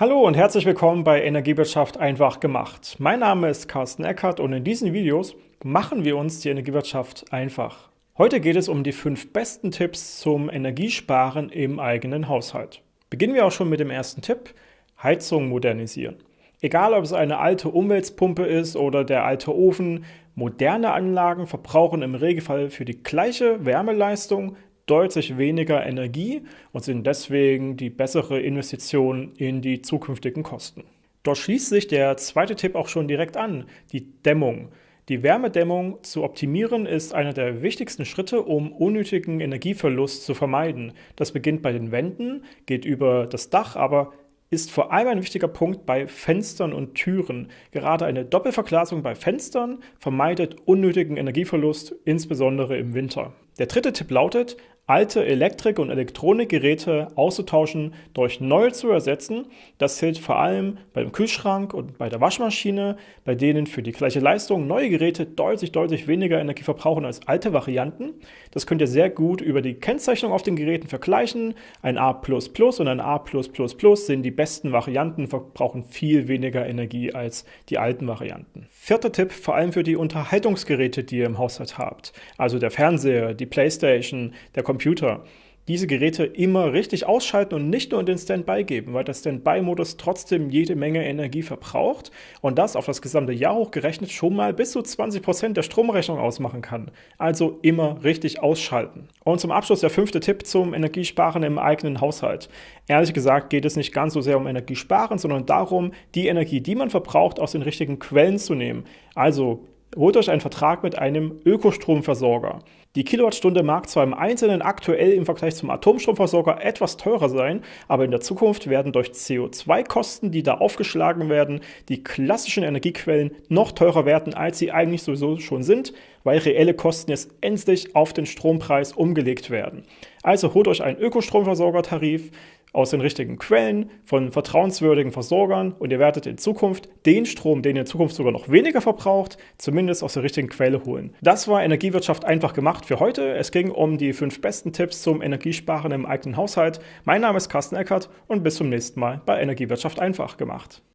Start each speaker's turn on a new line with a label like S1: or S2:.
S1: Hallo und herzlich willkommen bei Energiewirtschaft einfach gemacht. Mein Name ist Carsten Eckert und in diesen Videos machen wir uns die Energiewirtschaft einfach. Heute geht es um die fünf besten Tipps zum Energiesparen im eigenen Haushalt. Beginnen wir auch schon mit dem ersten Tipp, Heizung modernisieren. Egal ob es eine alte Umweltpumpe ist oder der alte Ofen, moderne Anlagen verbrauchen im Regelfall für die gleiche Wärmeleistung deutlich weniger Energie und sind deswegen die bessere Investition in die zukünftigen Kosten. Dort schließt sich der zweite Tipp auch schon direkt an, die Dämmung. Die Wärmedämmung zu optimieren ist einer der wichtigsten Schritte, um unnötigen Energieverlust zu vermeiden. Das beginnt bei den Wänden, geht über das Dach, aber ist vor allem ein wichtiger Punkt bei Fenstern und Türen. Gerade eine Doppelverglasung bei Fenstern vermeidet unnötigen Energieverlust, insbesondere im Winter. Der dritte Tipp lautet, alte Elektrik- und Elektronikgeräte auszutauschen, durch neue zu ersetzen. Das gilt vor allem beim Kühlschrank und bei der Waschmaschine, bei denen für die gleiche Leistung neue Geräte deutlich, deutlich weniger Energie verbrauchen als alte Varianten. Das könnt ihr sehr gut über die Kennzeichnung auf den Geräten vergleichen. Ein A++ und ein A+++ sind die besten Varianten, verbrauchen viel weniger Energie als die alten Varianten. Vierter Tipp, vor allem für die Unterhaltungsgeräte, die ihr im Haushalt habt. Also der Fernseher, die Playstation, der Computer, Computer diese Geräte immer richtig ausschalten und nicht nur in den Standby geben, weil der Standby-Modus trotzdem jede Menge Energie verbraucht und das auf das gesamte Jahr hochgerechnet schon mal bis zu 20% der Stromrechnung ausmachen kann. Also immer richtig ausschalten. Und zum Abschluss der fünfte Tipp zum Energiesparen im eigenen Haushalt. Ehrlich gesagt geht es nicht ganz so sehr um Energiesparen, sondern darum, die Energie, die man verbraucht, aus den richtigen Quellen zu nehmen. Also holt euch einen Vertrag mit einem Ökostromversorger. Die Kilowattstunde mag zwar im Einzelnen aktuell im Vergleich zum Atomstromversorger etwas teurer sein, aber in der Zukunft werden durch CO2-Kosten, die da aufgeschlagen werden, die klassischen Energiequellen noch teurer werden, als sie eigentlich sowieso schon sind, weil reelle Kosten jetzt endlich auf den Strompreis umgelegt werden. Also holt euch einen Ökostromversorgertarif, aus den richtigen Quellen, von vertrauenswürdigen Versorgern und ihr werdet in Zukunft den Strom, den ihr in Zukunft sogar noch weniger verbraucht, zumindest aus der richtigen Quelle holen. Das war Energiewirtschaft einfach gemacht für heute. Es ging um die fünf besten Tipps zum Energiesparen im eigenen Haushalt. Mein Name ist Carsten Eckert und bis zum nächsten Mal bei Energiewirtschaft einfach gemacht.